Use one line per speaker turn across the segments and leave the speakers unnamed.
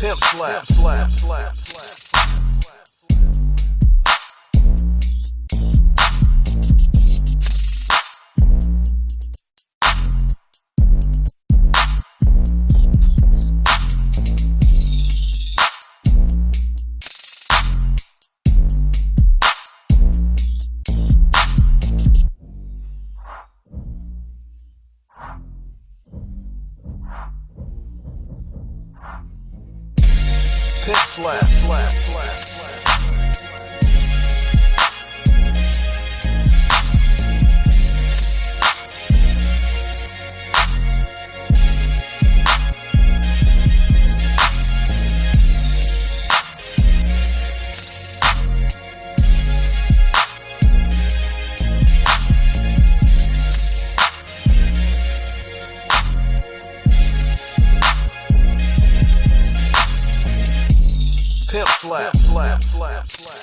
Pimp slap, slap, slap, slap. Pimp slap, Pimp slap, slap, slap, slap,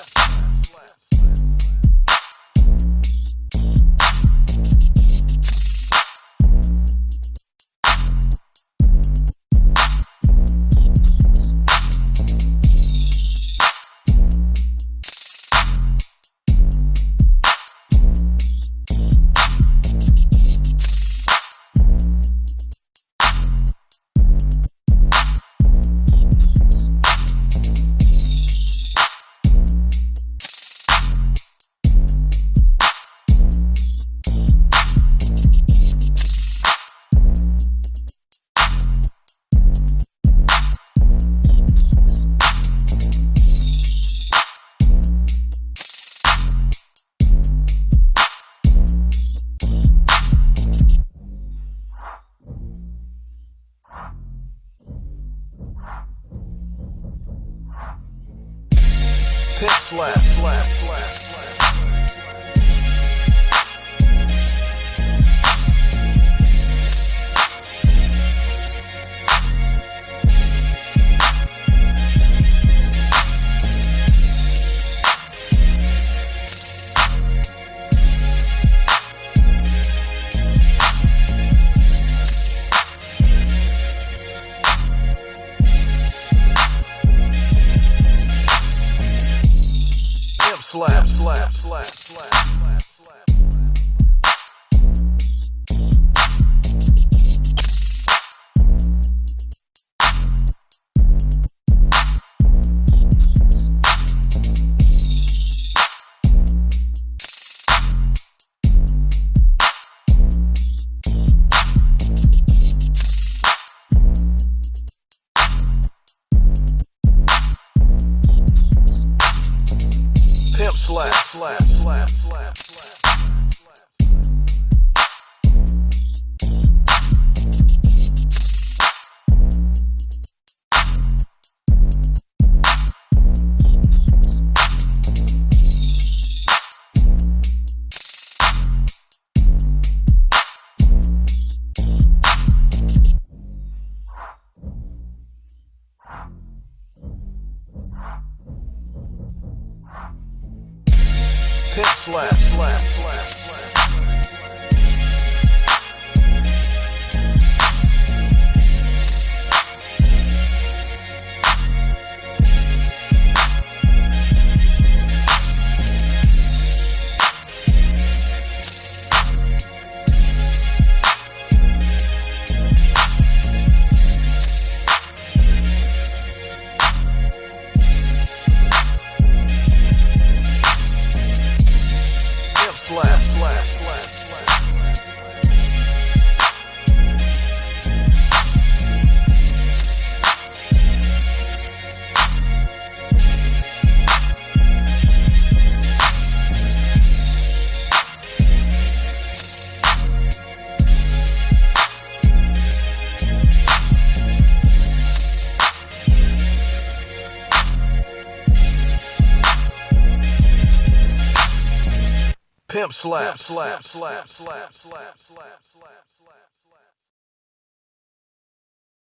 Pimp slap, slap, slap, slap. Slap, slap, slap, slap, slap, slap, slap, slap, Pimp slap, slap, slap, slap. Pimp slap, slap, slap, slap, slap, slap, slap.